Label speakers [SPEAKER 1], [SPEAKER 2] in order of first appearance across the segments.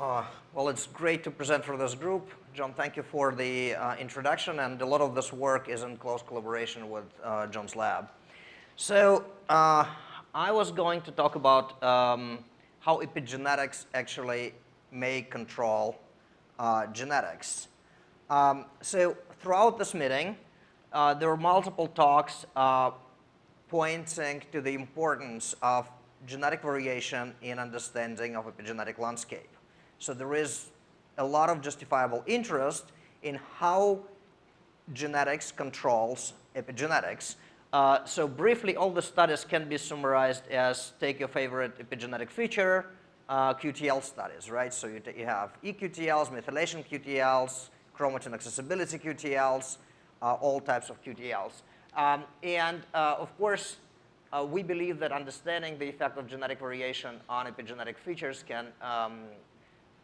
[SPEAKER 1] Uh, well, it's great to present for this group. John, thank you for the uh, introduction, and a lot of this work is in close collaboration with uh, John's lab. So uh, I was going to talk about um, how epigenetics actually may control uh, genetics. Um, so throughout this meeting, there were multiple talks pointing to the importance of genetic variation in understanding of epigenetic landscape. So there is a lot of justifiable interest in how genetics controls epigenetics. Uh, so briefly, all the studies can be summarized as take your favorite epigenetic feature, uh, QTL studies, right? So you, you, have eQTLs, methylation QTLs, chromatin accessibility QTLs, uh, all types of QTLs. Um, and uh, of course, uh, we believe that understanding the effect of genetic variation on epigenetic features can um,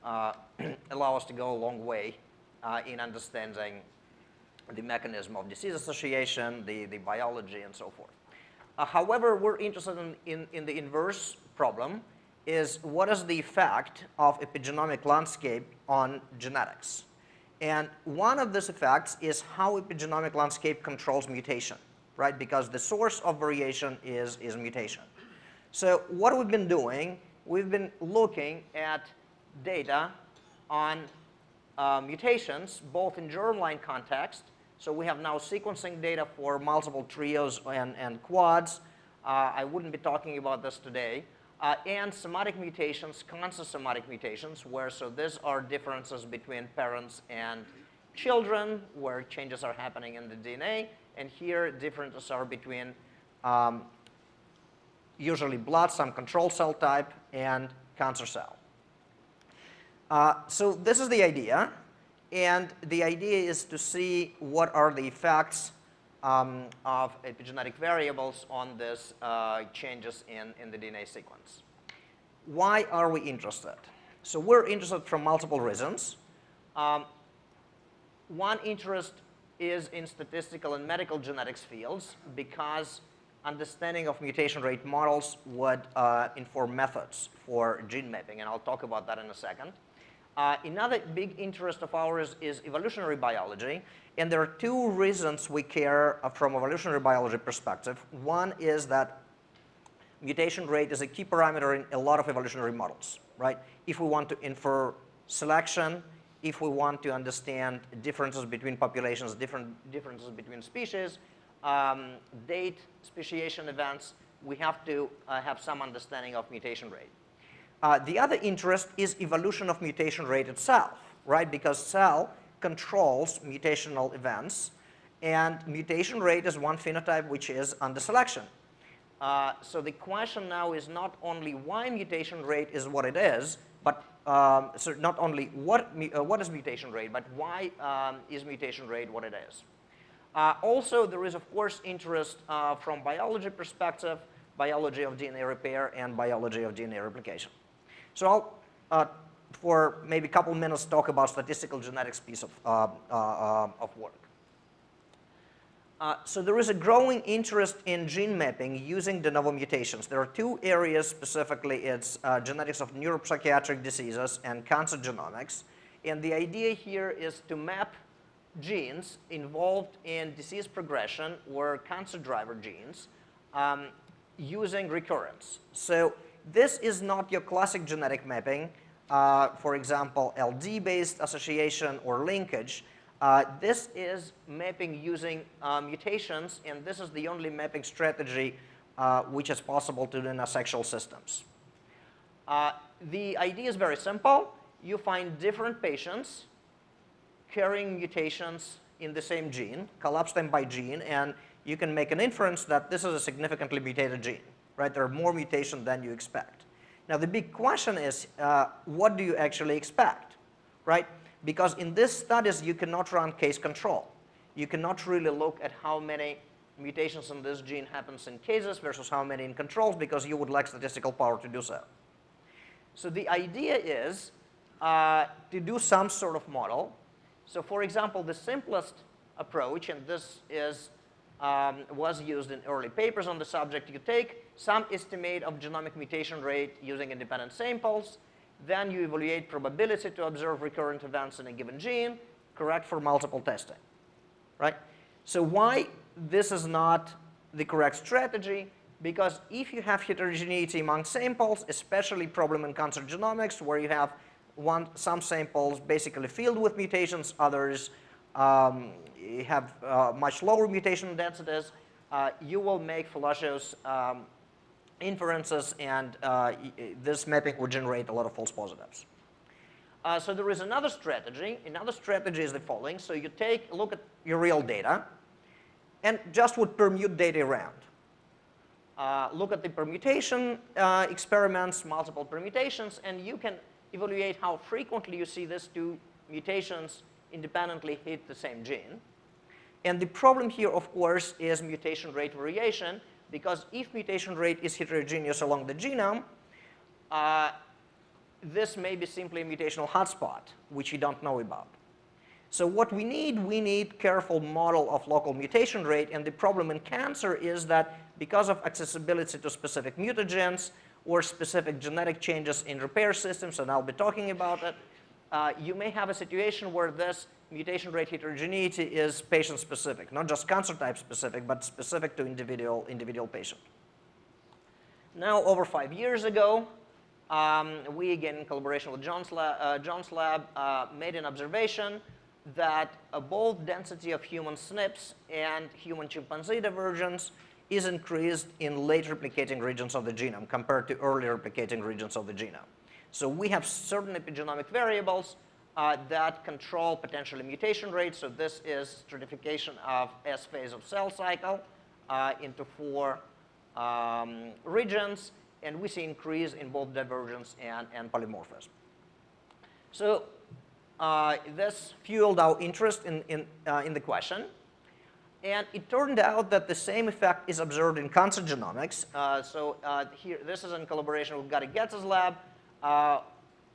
[SPEAKER 1] allow us to go a long way uh, in understanding the mechanism of disease association, the, the biology, and so forth. Uh, however, we're interested in, in, in, the inverse problem, is what is the effect of epigenomic landscape on genetics? And one of these effects is how epigenomic landscape controls mutation, right? Because the source of variation is, is mutation. So what we've been doing, we've been looking at data on uh, mutations, both in germline context. So we have now sequencing data for multiple trios and, and quads. Uh, I wouldn't be talking about this today. Uh, and somatic mutations, consosomatic mutations, where so these are differences between parents and children, where changes are happening in the DNA. And here, differences are between um, usually blood, some control cell type, and cancer cell. Uh, so this is the idea. And the idea is to see what are the effects um, of epigenetic variables on these uh, changes in, in the DNA sequence. Why are we interested? So we're interested from multiple reasons. Um, one interest is in statistical and medical genetics fields because understanding of mutation rate models would uh, inform methods for gene mapping, and I'll talk about that in a second. Uh, another big interest of ours is evolutionary biology, and there are two reasons we care uh, from evolutionary biology perspective. One is that mutation rate is a key parameter in a lot of evolutionary models, right? If we want to infer selection, if we want to understand differences between populations, different differences between species, um, date speciation events, we have to uh, have some understanding of mutation rate. Uh, the other interest is evolution of mutation rate itself, right? Because cell controls mutational events, and mutation rate is one phenotype which is under selection. Uh, so the question now is not only why mutation rate is what it is, but um, so not only what, uh, what is mutation rate, but why um, is mutation rate what it is. Uh, also, there is, of course, interest uh, from biology perspective, biology of DNA repair and biology of DNA replication. So I'll, uh, for maybe a couple minutes, talk about statistical genetics piece of, uh, uh, of work. Uh, so there is a growing interest in gene mapping using de novo mutations. There are two areas specifically. It's uh, genetics of neuropsychiatric diseases and cancer genomics. And the idea here is to map genes involved in disease progression or cancer driver genes um, using recurrence. So this is not your classic genetic mapping, uh, for example, LD-based association or linkage. Uh, this is mapping using uh, mutations, and this is the only mapping strategy uh, which is possible to do in asexual systems. Uh, the idea is very simple. You find different patients carrying mutations in the same gene, collapse them by gene, and you can make an inference that this is a significantly mutated gene right? There are more mutations than you expect. Now the big question is, uh, what do you actually expect, right? Because in these studies, you cannot run case control. You cannot really look at how many mutations in this gene happens in cases versus how many in controls because you would lack statistical power to do so. So the idea is uh, to do some sort of model. So for example, the simplest approach, and this is um, was used in early papers on the subject. You take some estimate of genomic mutation rate using independent samples, Then you evaluate probability to observe recurrent events in a given gene, correct for multiple testing, right? So why this is not the correct strategy? Because if you have heterogeneity among samples, especially problem in cancer genomics, where you have one, some samples basically filled with mutations, others um, have uh, much lower mutation densities, uh, you will make fallacious um, inferences, and uh, this mapping would generate a lot of false positives. Uh, so there is another strategy. Another strategy is the following. So you take a look at your real data and just would permute data around. Uh, look at the permutation uh, experiments, multiple permutations, and you can evaluate how frequently you see these two mutations independently hit the same gene. And the problem here, of course, is mutation rate variation, because if mutation rate is heterogeneous along the genome, uh, this may be simply a mutational hotspot, which you don't know about. So what we need, we need careful model of local mutation rate, and the problem in cancer is that because of accessibility to specific mutagens or specific genetic changes in repair systems, and I'll be talking about it, uh, you may have a situation where this mutation rate heterogeneity is patient specific, not just cancer type specific, but specific to individual, individual patient. Now, over five years ago, um, we, again, in collaboration with John's, lab, uh, John's lab, uh, made an observation that uh, both density of human SNPs and human chimpanzee divergence is increased in late replicating regions of the genome compared to early replicating regions of the genome. So we have certain epigenomic variables uh, that control potentially mutation rates. So this is stratification of S phase of cell cycle uh, into four um, regions, and we see increase in both divergence and, and polymorphism. So uh, this fueled our interest in, in, uh, in the question. And it turned out that the same effect is observed in cancer genomics. Uh, so uh, here, this is in collaboration with Gary Getz's lab.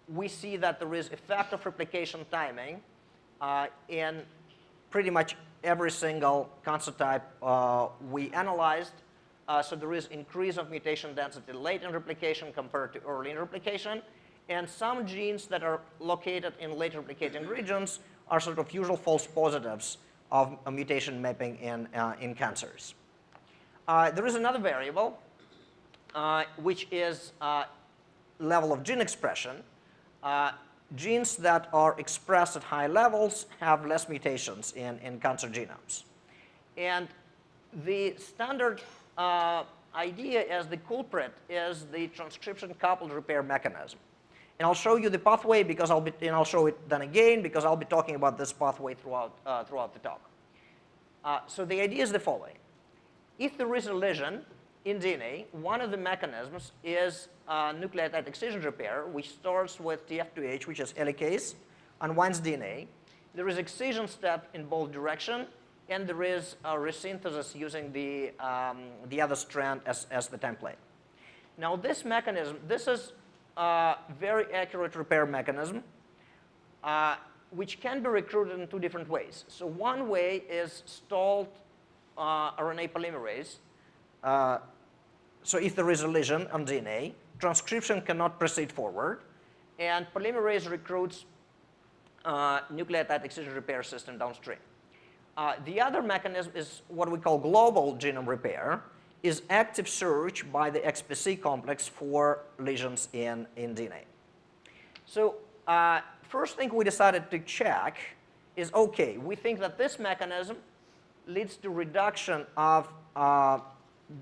[SPEAKER 1] We see that there is effect of replication timing uh, in pretty much every single cancer type uh, we analyzed. Uh, so there is increase of mutation density late in replication compared to early in replication. And some genes that are located in late replicating regions are sort of usual false positives of mutation mapping in, uh, in cancers. Uh, there is another variable, which is level of gene expression uh, genes that are expressed at high levels have less mutations in, in cancer genomes. And the standard uh, idea as the culprit is the transcription coupled repair mechanism. And I'll show you the pathway because I'll be, and I'll show it then again because I'll be talking about this pathway throughout, uh, throughout the talk. Uh, so the idea is the following. If there is a lesion in DNA, one of the mechanisms is uh, nucleotide excision repair, which starts with TFIIH, which is helicase, unwinds DNA. There is excision step in both direction, and there is a resynthesis using the, um, the other strand as, as the template. Now this mechanism, this is a very accurate repair mechanism, uh, which can be recruited in two different ways. So one way is stalled uh, RNA polymerase, uh, so if there is a lesion on DNA, transcription cannot proceed forward, and polymerase recruits uh, nucleotide excision repair system downstream. Uh, the other mechanism is what we call global genome repair, is active search by the XPC complex for lesions in, in DNA. So uh, first thing we decided to check is, okay, we think that this mechanism leads to reduction of uh,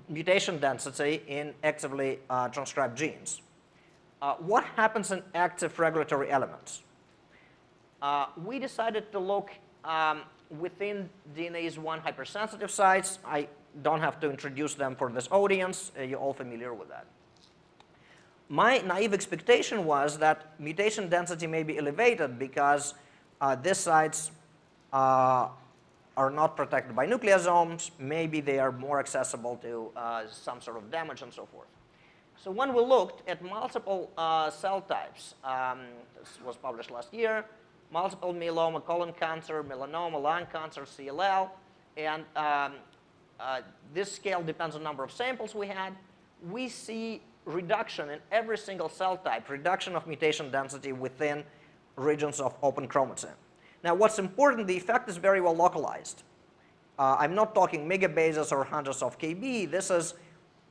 [SPEAKER 1] mutation density in actively uh, transcribed genes. Uh, what happens in active regulatory elements? Uh, we decided to look um, within DNase 1 hypersensitive sites. I don't have to introduce them for this audience. Uh, you're all familiar with that. My naive expectation was that mutation density may be elevated because uh, these sites uh, are not protected by nucleosomes, maybe they are more accessible to uh, some sort of damage and so forth. So when we looked at multiple uh, cell types, um, this was published last year, multiple myeloma, colon cancer, melanoma, lung cancer, CLL, and um, uh, this scale depends on number of samples we had. We see reduction in every single cell type, reduction of mutation density within regions of open chromatin. Now what's important, the effect is very well localized. Uh, I'm not talking megabases or hundreds of kb, this is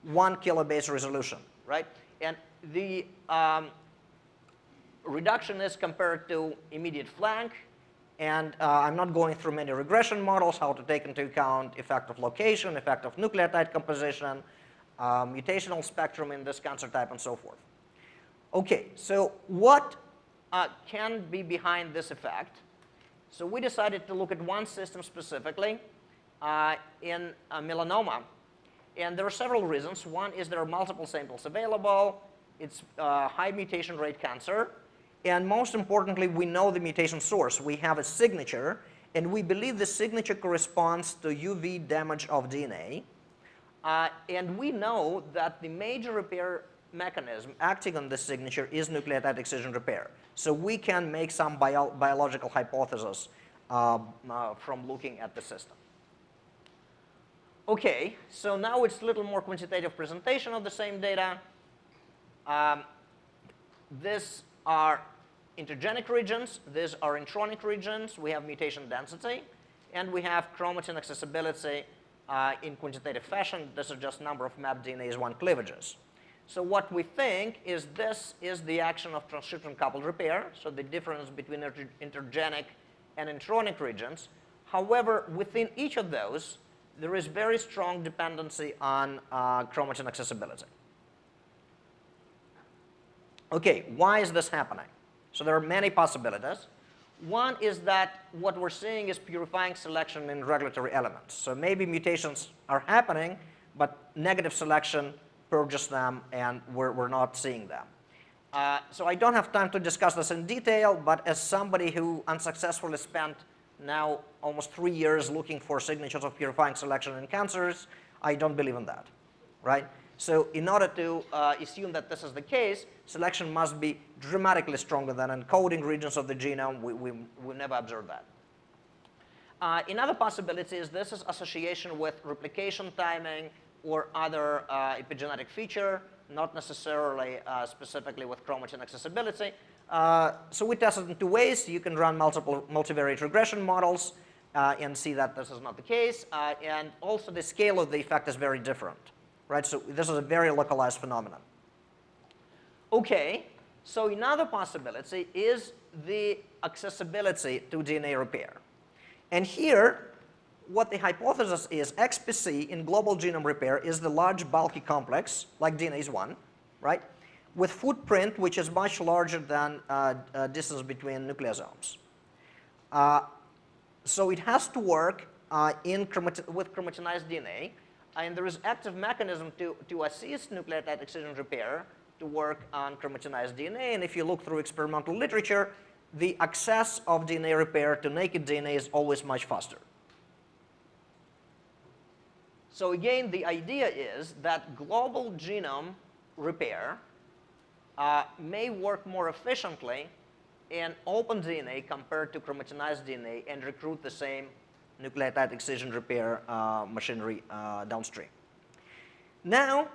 [SPEAKER 1] one kilobase resolution, right? And the um, reduction is compared to immediate flank, and uh, I'm not going through many regression models, how to take into account effect of location, effect of nucleotide composition, uh, mutational spectrum in this cancer type, and so forth. Okay, so what uh, can be behind this effect? So we decided to look at one system specifically uh, in melanoma. And there are several reasons. One is there are multiple samples available. It's uh, high mutation rate cancer. And most importantly, we know the mutation source. We have a signature, and we believe the signature corresponds to UV damage of DNA. Uh, and we know that the major repair mechanism acting on this signature is nucleotide excision repair. So we can make some bio biological hypothesis uh, uh, from looking at the system. Okay, so now it's a little more quantitative presentation of the same data. Um, this are intergenic regions, these are intronic regions, we have mutation density, and we have chromatin accessibility uh, in quantitative fashion. This is just number of mapped DNase 1 cleavages. So what we think is this is the action of transcription coupled repair, so the difference between intergenic and intronic regions. However, within each of those, there is very strong dependency on uh, chromatin accessibility. Okay, why is this happening? So there are many possibilities. One is that what we're seeing is purifying selection in regulatory elements. So maybe mutations are happening, but negative selection purges them and we're, we're not seeing them. Uh, so I don't have time to discuss this in detail, but as somebody who unsuccessfully spent now almost three years looking for signatures of purifying selection in cancers, I don't believe in that, right? So in order to uh, assume that this is the case, selection must be dramatically stronger than encoding regions of the genome. We, we, we never observed that. Uh, another possibility is this is association with replication timing or other uh, epigenetic feature, not necessarily uh, specifically with chromatin accessibility. Uh, so we tested in two ways. You can run multiple multivariate regression models and see that this is not the case. And also the scale of the effect is very different, right? So this is a very localized phenomenon. Okay, so another possibility is the accessibility to DNA repair. And here, what the hypothesis is, XPC in global genome repair is the large bulky complex, like DNase 1, right? with footprint which is much larger than uh, uh, distance between nucleosomes. Uh, so it has to work uh, in with chromatinized DNA, and there is active mechanism to, to assist nucleotide excision repair to work on chromatinized DNA, and if you look through experimental literature, the access of DNA repair to naked DNA is always much faster. So again, the idea is that global genome repair uh, may work more efficiently in open DNA compared to chromatinized DNA and recruit the same nucleotide excision repair uh, machinery uh, downstream. Now,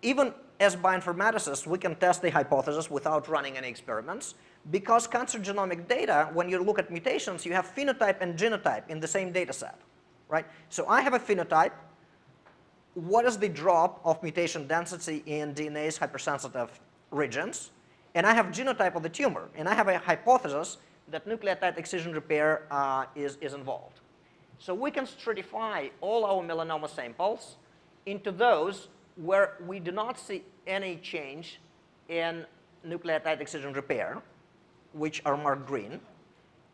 [SPEAKER 1] even as bioinformaticists, we can test the hypothesis without running any experiments because cancer genomic data, when you look at mutations, you have phenotype and genotype in the same data set, right? So I have a phenotype what is the drop of mutation density in DNase hypersensitive regions, and I have genotype of the tumor, and I have a hypothesis that nucleotide excision repair uh, is, is involved. So we can stratify all our melanoma samples into those where we do not see any change in nucleotide excision repair, which are marked green,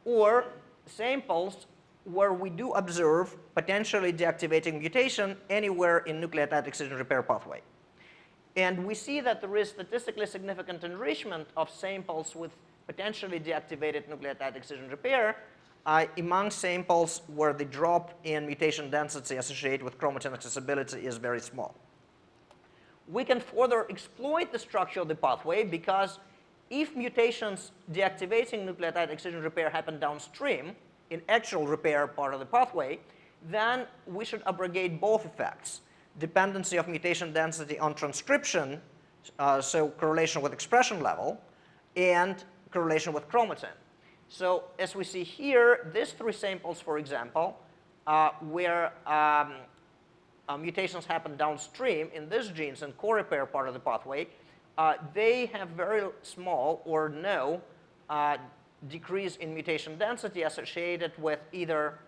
[SPEAKER 1] or samples where we do observe potentially deactivating mutation anywhere in nucleotide excision repair pathway. And we see that there is statistically significant enrichment of samples with potentially deactivated nucleotide excision repair uh, among samples where the drop in mutation density associated with chromatin accessibility is very small. We can further exploit the structure of the pathway because if mutations deactivating nucleotide excision repair happen downstream, in actual repair part of the pathway, then we should abrogate both effects. dependency of mutation density on transcription, uh, so correlation with expression level, and correlation with chromatin. So as we see here, these three samples, for example, uh, where um, uh, mutations happen downstream in these genes and co-repair part of the pathway, uh, they have very small or no uh, decrease in mutation density associated with either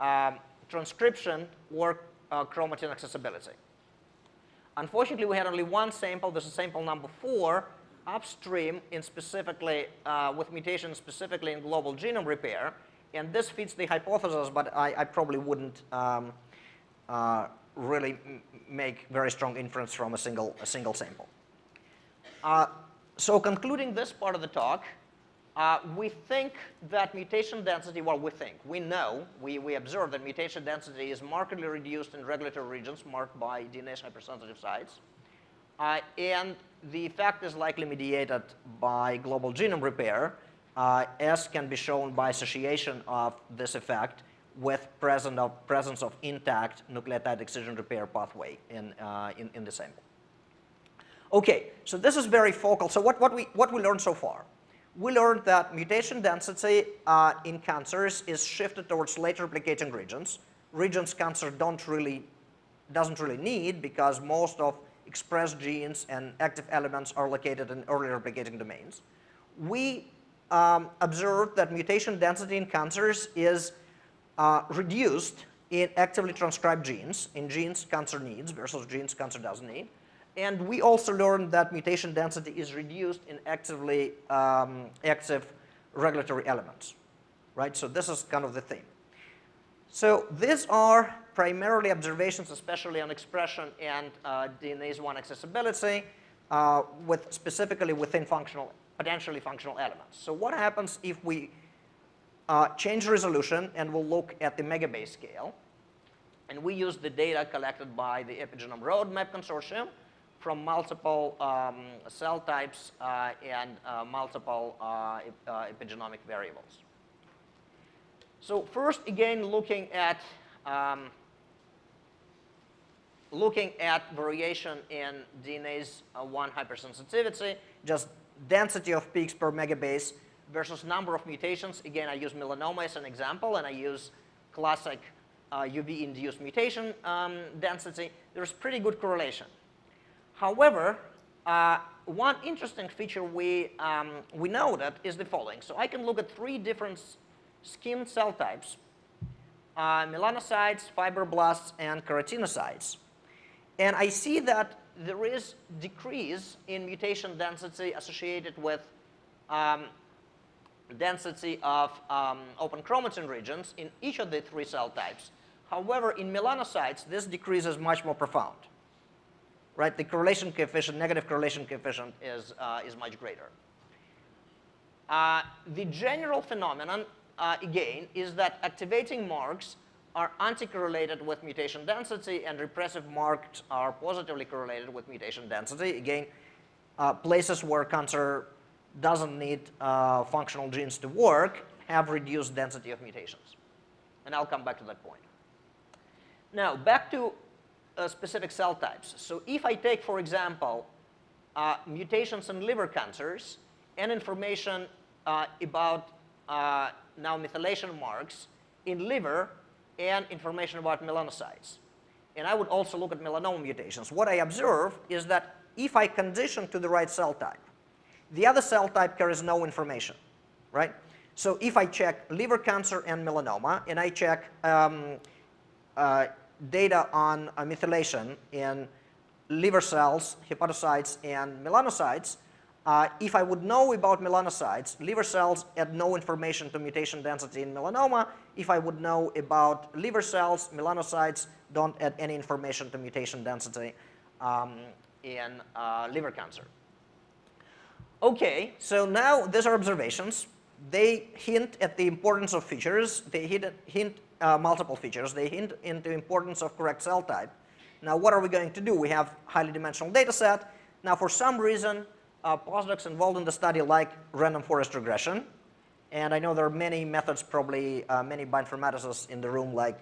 [SPEAKER 1] um, transcription or uh, chromatin accessibility. Unfortunately, we had only one sample. This is sample number four, upstream in specifically uh, with mutations specifically in global genome repair. And this fits the hypothesis, but I, I probably wouldn't um, uh, really make very strong inference from a single, a single sample. Uh, so concluding this part of the talk, uh, we think that mutation density, well, we think, we know, we, we observe that mutation density is markedly reduced in regulatory regions marked by DNase hypersensitive sites. Uh, and the effect is likely mediated by global genome repair, uh, as can be shown by association of this effect with present of, presence of intact nucleotide excision repair pathway in, uh, in, in the sample. Okay, so this is very focal. So what, what, we, what we learned so far? We learned that mutation density uh, in cancers is shifted towards late replicating regions. Regions cancer don't really, doesn't really need because most of expressed genes and active elements are located in early replicating domains. We um, observed that mutation density in cancers is uh, reduced in actively transcribed genes, in genes cancer needs versus genes cancer doesn't need. And we also learned that mutation density is reduced in actively um, active regulatory elements, right? So this is kind of the theme. So these are primarily observations, especially on expression and uh, DNase 1 accessibility, uh, with specifically within functional, potentially functional elements. So what happens if we uh, change resolution and we'll look at the megabase scale, and we use the data collected by the Epigenome Roadmap Consortium, from multiple um, cell types uh, and uh, multiple uh, epigenomic variables. So first, again, looking at um, looking at variation in DNase 1 hypersensitivity, just density of peaks per megabase versus number of mutations. Again, I use melanoma as an example, and I use classic uh, UV-induced mutation um, density. There's pretty good correlation. However, uh, one interesting feature we, um, we noted is the following. So I can look at three different skin cell types, uh, melanocytes, fibroblasts, and keratinocytes. And I see that there is decrease in mutation density associated with um, density of um, open chromatin regions in each of the three cell types. However, in melanocytes, this decrease is much more profound right? The correlation coefficient, negative correlation coefficient is, uh, is much greater. Uh, the general phenomenon, uh, again, is that activating marks are anti-correlated with mutation density and repressive marks are positively correlated with mutation density. Again, uh, places where cancer doesn't need uh, functional genes to work have reduced density of mutations. And I'll come back to that point. Now, back to uh, specific cell types. So if I take, for example, uh, mutations in liver cancers and information uh, about uh, now methylation marks in liver and information about melanocytes. And I would also look at melanoma mutations. What I observe is that if I condition to the right cell type, the other cell type carries no information, right? So if I check liver cancer and melanoma, and I check um, uh, data on uh, methylation in liver cells, hepatocytes, and melanocytes, uh, if I would know about melanocytes, liver cells add no information to mutation density in melanoma. If I would know about liver cells, melanocytes don't add any information to mutation density um, in uh, liver cancer. Okay, so now these are observations. They hint at the importance of features. They hint, hint uh, multiple features. They hint into importance of correct cell type. Now, what are we going to do? We have highly dimensional data set. Now, for some reason, uh, postdocs involved in the study like random forest regression. And I know there are many methods, probably uh, many bioinformaticists in the room like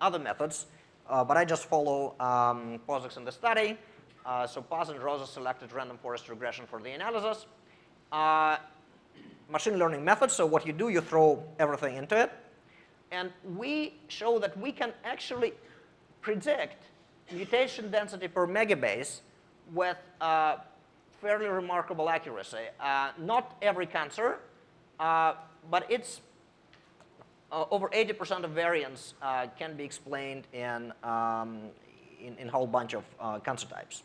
[SPEAKER 1] other methods. uh, but I just follow um, in the study. Uh, so Paz and Rosa selected random forest regression for the analysis. Uh, machine learning methods, so what you do, you throw everything into it. And we show that we can actually predict mutation density per megabase with uh, fairly remarkable accuracy. Uh, not every cancer, uh, but it's uh, over 80% of variance uh, can be explained in, um, in, a whole bunch of uh, cancer types.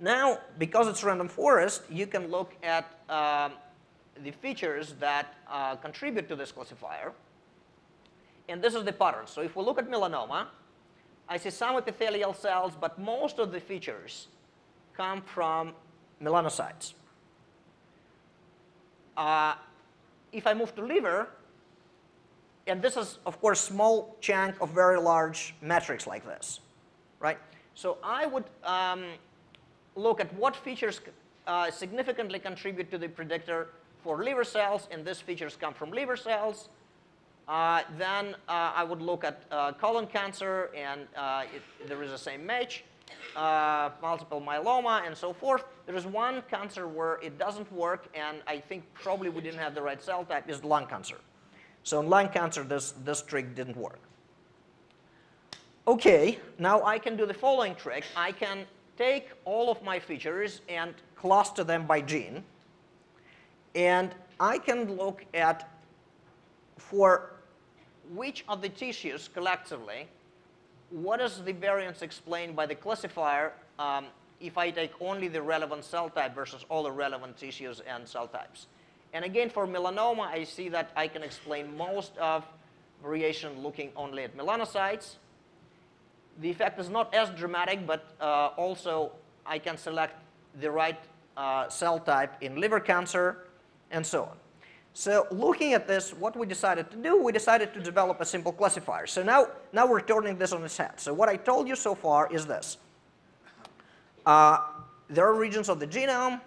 [SPEAKER 1] Now, because it's random forest, you can look at um, the features that contribute to this classifier. And this is the pattern. So if we look at melanoma, I see some epithelial cells, but most of the features come from melanocytes. Uh, if I move to liver, and this is, of course, small chunk of very large metrics like this, right? So I would um, look at what features uh, significantly contribute to the predictor for liver cells, and these features come from liver cells. Uh, then uh, I would look at uh, colon cancer, and it, there is the same match, multiple myeloma, and so forth. There is one cancer where it doesn't work, and I think probably we didn't have the right cell type, is lung cancer. So in lung cancer, this, this trick didn't work. Okay, now I can do the following trick. I can take all of my features and cluster them by gene. And I can look at for which of the tissues collectively, what is the variance explained by the classifier um, if I take only the relevant cell type versus all the relevant tissues and cell types. And again, for melanoma, I see that I can explain most of variation looking only at melanocytes. The effect is not as dramatic, but uh, also I can select the right uh, cell type in liver cancer and so on. So looking at this, what we decided to do, we decided to develop a simple classifier. So now, now we're turning this on its head. So what I told you so far is this. Uh, there are regions of the genome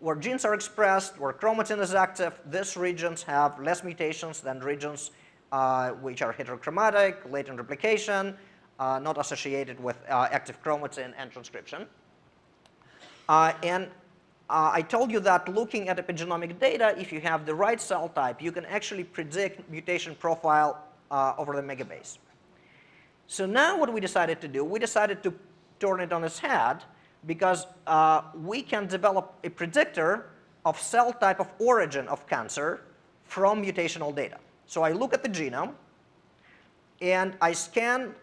[SPEAKER 1] where genes are expressed, where chromatin is active. These regions have less mutations than regions uh, which are heterochromatic, latent replication, uh, not associated with uh, active chromatin and transcription. Uh, and uh, I told you that looking at epigenomic data, if you have the right cell type, you can actually predict mutation profile uh, over the megabase. So now what we decided to do, we decided to turn it on its head because uh, we can develop a predictor of cell type of origin of cancer from mutational data. So I look at the genome and I scan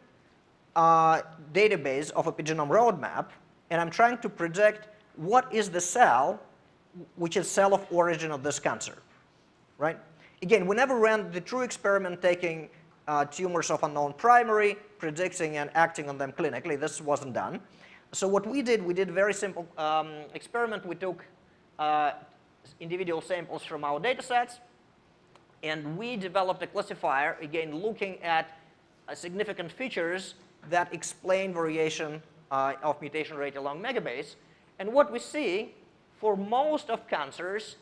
[SPEAKER 1] a uh, database of epigenome roadmap and I'm trying to predict what is the cell which is cell of origin of this cancer, right? Again, we never ran the true experiment taking uh, tumors of unknown primary, predicting and acting on them clinically. This wasn't done. So what we did, we did a very simple um, experiment. We took uh, individual samples from our data sets, and we developed a classifier, again, looking at uh, significant features that explain variation uh, of mutation rate along megabase. And what we see, for most of cancers,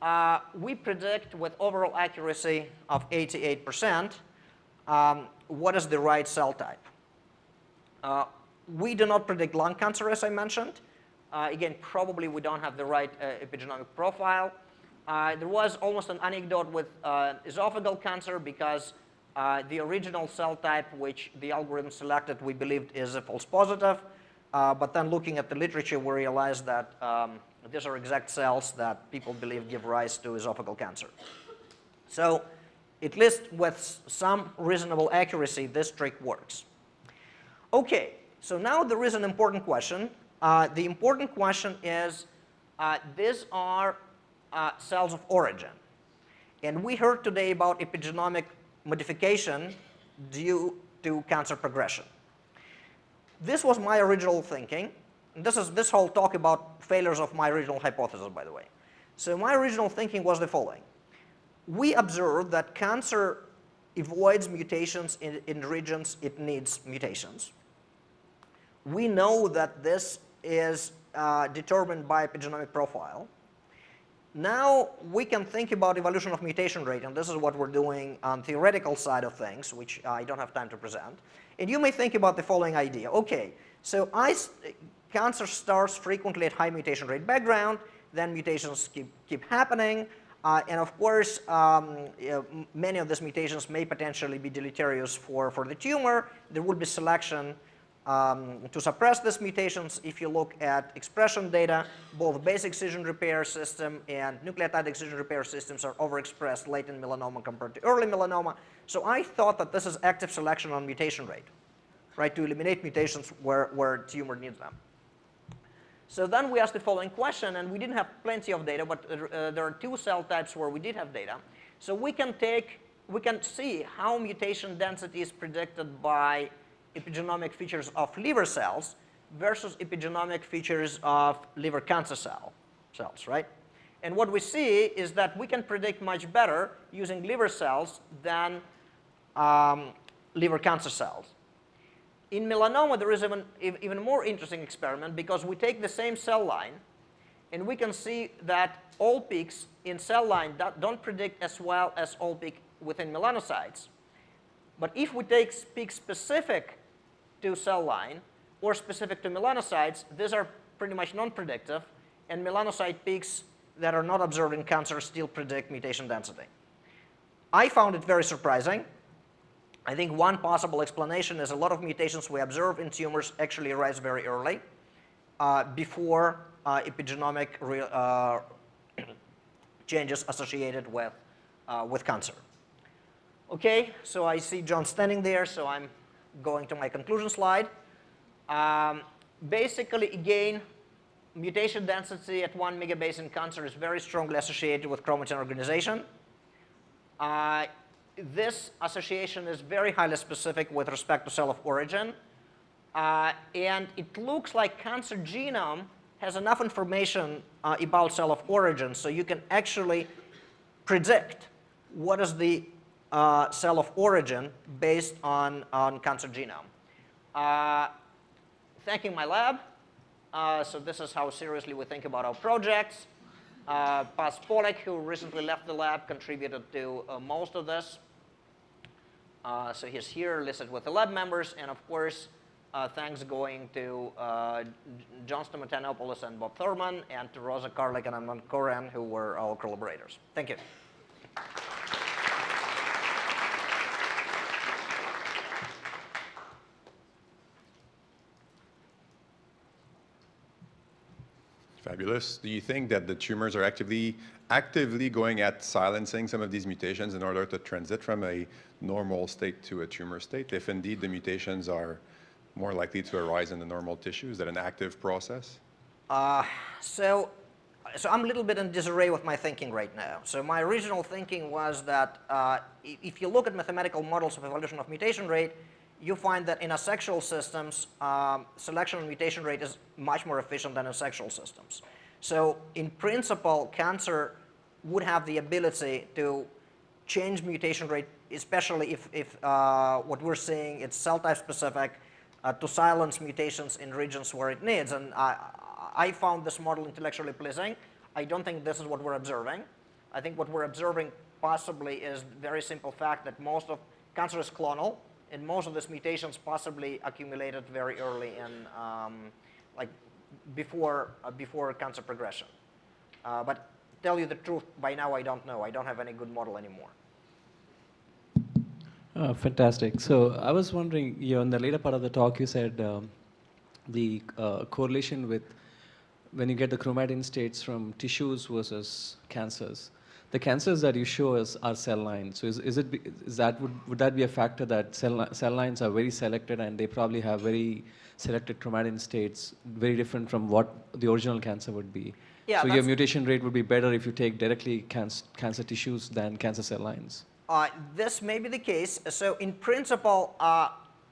[SPEAKER 1] uh, we predict with overall accuracy of 88% um, what is the right cell type. Uh, we do not predict lung cancer, as I mentioned. Uh, again, probably we don't have the right uh, epigenomic profile. Uh, there was almost an anecdote with uh, esophageal cancer because the original cell type which the algorithm selected we believed is a false positive. Uh, but then looking at the literature, we realized that um, these are exact cells that people believe give rise to esophageal cancer. So at least with some reasonable accuracy, this trick works. Okay, so now there is an important question. Uh, the important question is, uh, these are uh, cells of origin. And we heard today about epigenomic modification due to cancer progression this was my original thinking. This is this whole talk about failures of my original hypothesis, by the way. So my original thinking was the following. We observed that cancer avoids mutations in, in regions it needs mutations. We know that this is uh, determined by epigenomic profile. now we can think about evolution of mutation rate, and this is what we're doing on theoretical side of things, which I don't have time to present. And you may think about the following idea. Okay, so I, cancer starts frequently at high mutation rate background, then mutations keep, keep happening, uh, and of course, um, you know, many of these mutations may potentially be deleterious for, for the tumor. There will be selection um, to suppress these mutations, if you look at expression data, both base excision repair system and nucleotide excision repair systems are overexpressed late in melanoma compared to early melanoma. So I thought that this is active selection on mutation rate, right, to eliminate mutations where, where tumor needs them. So then we asked the following question, and we didn't have plenty of data, but uh, there are two cell types where we did have data. So we can take, we can see how mutation density is predicted by epigenomic features of liver cells versus epigenomic features of liver cancer cell cells, right? And what we see is that we can predict much better using liver cells than um, liver cancer cells. In melanoma, there is even, even more interesting experiment because we take the same cell line and we can see that all peaks in cell line don't predict as well as all peak within melanocytes. But if we take peak specific to cell line or specific to melanocytes, these are pretty much non-predictive, and melanocyte peaks that are not observed in cancer still predict mutation density. I found it very surprising. I think one possible explanation is a lot of mutations we observe in tumors actually arise very early, uh, before uh, epigenomic uh, changes associated with, uh, with cancer. Okay, so I see John standing there, so I'm going to my conclusion slide. Um, basically, again, mutation density at 1 megabase in cancer is very strongly associated with chromatin organization. Uh, this association is very highly specific with respect to cell of origin. Uh, and it looks like cancer genome has enough information uh, about cell of origin so you can actually predict what is the uh, cell of origin based on, on cancer genome. Uh, thanking my lab. Uh, so this is how seriously we think about our projects. Uh, Paz Polak, who recently left the lab, contributed to uh, most of this. Uh, so he's here listed with the lab members. And of course, uh, thanks going to John Stamatoyannopoulos and Bob Thurman, and to Rosa Karlik and Amnon Koren, who were our collaborators. Thank you.
[SPEAKER 2] Fabulous. Do you think that the tumors are actively actively going at silencing some of these mutations in order to transit from a normal state to a tumor state? If indeed the mutations are more likely to arise in the normal tissue, is that an active process?
[SPEAKER 1] Uh, so, so I'm a little bit in disarray with my thinking right now. So my original thinking was that uh, if you look at mathematical models of evolution of mutation rate, you find that in asexual systems, um, selection and mutation rate is much more efficient than in sexual systems. So in principle, cancer would have the ability to change mutation rate, especially if, if uh, what we're seeing is cell type specific, uh, to silence mutations in regions where it needs. And I, I found this model intellectually pleasing. I don't think this is what we're observing. I think what we're observing possibly is very simple fact that most of cancer is clonal, and most of these mutations possibly accumulated very early in, um, like before, uh, before cancer progression. Uh, but tell you the truth, by now I don't know. I don't have any good model anymore.
[SPEAKER 3] Oh, fantastic. So I was wondering, you know, in the later part of the talk, you said um, the uh, correlation with when you get the chromatin states from tissues versus cancers the cancers that you show us are cell lines. So is, is it is that would, would that be a factor that cell, cell lines are very selected and they probably have very selected chromatin states, very different from what the original cancer would be?
[SPEAKER 1] Yeah,
[SPEAKER 3] so your mutation rate would be better if you take directly cancer, cancer tissues than cancer cell lines.
[SPEAKER 1] Uh, this may be the case. So in principle, uh,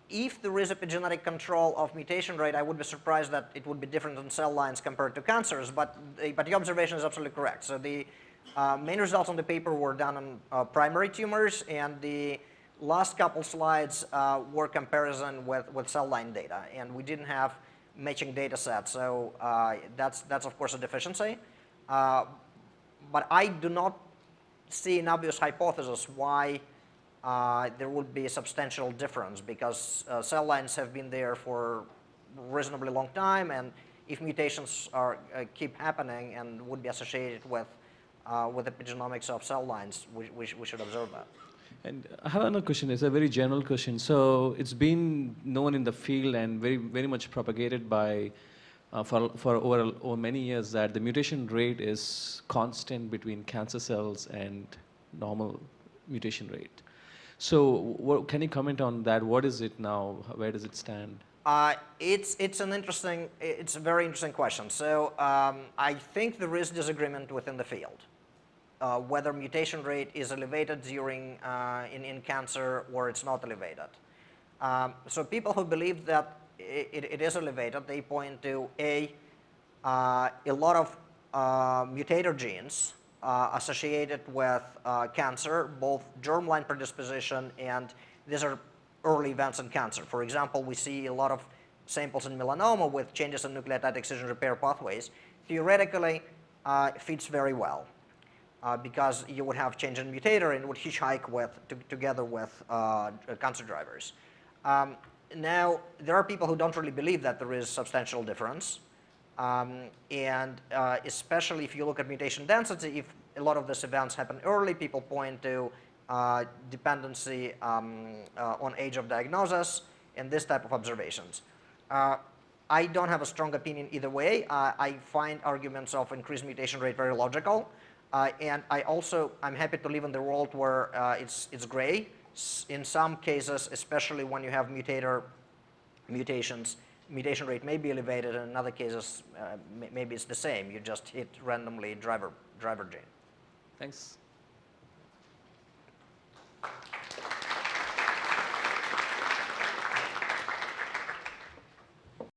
[SPEAKER 1] if there is epigenetic control of mutation rate, I would be surprised that it would be different in cell lines compared to cancers. But, but the observation is absolutely correct. So the uh, main results on the paper were done on uh, primary tumors, and the last couple slides uh, were comparison with, with cell line data, and we didn't have matching data set, so uh, that's, that's of course a deficiency. Uh, but I do not see an obvious hypothesis why uh, there would be a substantial difference because cell lines have been there for reasonably long time and if mutations are, keep happening and would be associated with, uh, with epigenomics of cell lines, we, we, sh we should observe that.
[SPEAKER 3] And I have another question. It's a very general question. So it's been known in the field and very, very much propagated by, uh, for, for over, over many years that the mutation rate is constant between cancer cells and normal mutation rate. So what, can you comment on that? What is it now? Where does it stand?
[SPEAKER 1] Uh, it's, it's an interesting, it's a very interesting question. So um, I think there is disagreement within the field. Uh, whether mutation rate is elevated during uh, in, in cancer or it's not elevated. Um, so people who believe that it, it is elevated, they point to a uh, a lot of uh, mutator genes uh, associated with uh, cancer, both germline predisposition and these are early events in cancer. For example, we see a lot of samples in melanoma with changes in nucleotide excision repair pathways. Theoretically, fits very well uh, because you would have change in mutator and would hitchhike with to, together with uh, cancer drivers. Um, now, there are people who don't really believe that there is substantial difference. Um, and uh, especially if you look at mutation density, if a lot of these events happen early, people point to uh, dependency um, uh, on age of diagnosis and this type of observations. Uh, I don't have a strong opinion either way. I find arguments of increased mutation rate very logical. Uh, and I also, I'm happy to live in the world where uh, it's, it's gray. In some cases, especially when you have mutator mutations, mutation rate may be elevated, and in other cases, uh, maybe it's the same. You just hit randomly driver, driver gene.
[SPEAKER 3] Thanks.